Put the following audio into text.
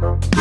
Bye.